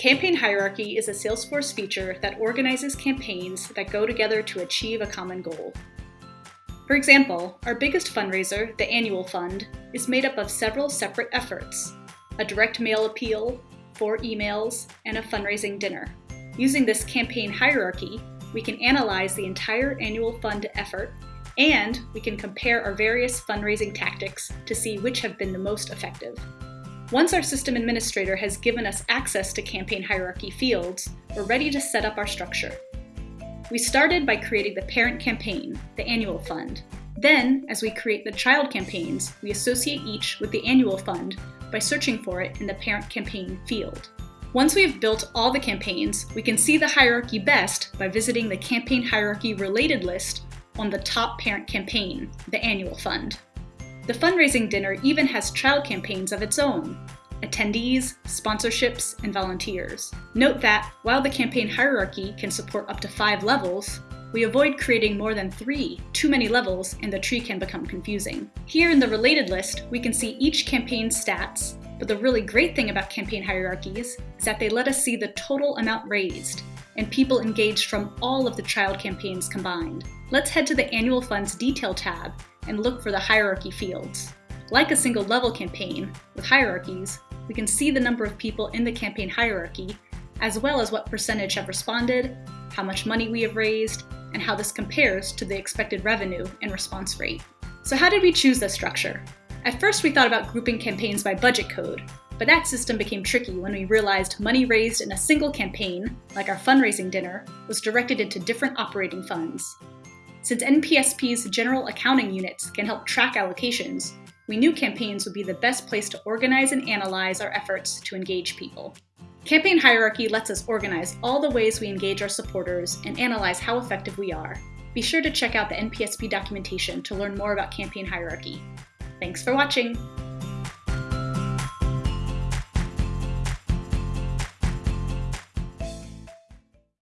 Campaign Hierarchy is a Salesforce feature that organizes campaigns that go together to achieve a common goal. For example, our biggest fundraiser, the Annual Fund, is made up of several separate efforts, a direct mail appeal, four emails, and a fundraising dinner. Using this campaign hierarchy, we can analyze the entire annual fund effort and we can compare our various fundraising tactics to see which have been the most effective. Once our system administrator has given us access to campaign hierarchy fields, we're ready to set up our structure. We started by creating the parent campaign, the annual fund. Then, as we create the child campaigns, we associate each with the annual fund by searching for it in the parent campaign field. Once we have built all the campaigns, we can see the hierarchy best by visiting the campaign hierarchy related list on the top parent campaign, the annual fund. The fundraising dinner even has child campaigns of its own, attendees, sponsorships, and volunteers. Note that, while the campaign hierarchy can support up to five levels, we avoid creating more than three, too many levels, and the tree can become confusing. Here in the related list, we can see each campaign's stats, but the really great thing about campaign hierarchies is that they let us see the total amount raised, and people engaged from all of the child campaigns combined. Let's head to the Annual Funds Detail tab and look for the hierarchy fields. Like a single level campaign, with hierarchies, we can see the number of people in the campaign hierarchy, as well as what percentage have responded, how much money we have raised, and how this compares to the expected revenue and response rate. So how did we choose this structure? At first, we thought about grouping campaigns by budget code, but that system became tricky when we realized money raised in a single campaign, like our fundraising dinner, was directed into different operating funds. Since NPSP's general accounting units can help track allocations, we knew campaigns would be the best place to organize and analyze our efforts to engage people. Campaign hierarchy lets us organize all the ways we engage our supporters and analyze how effective we are. Be sure to check out the NPSP documentation to learn more about campaign hierarchy. Thanks for watching!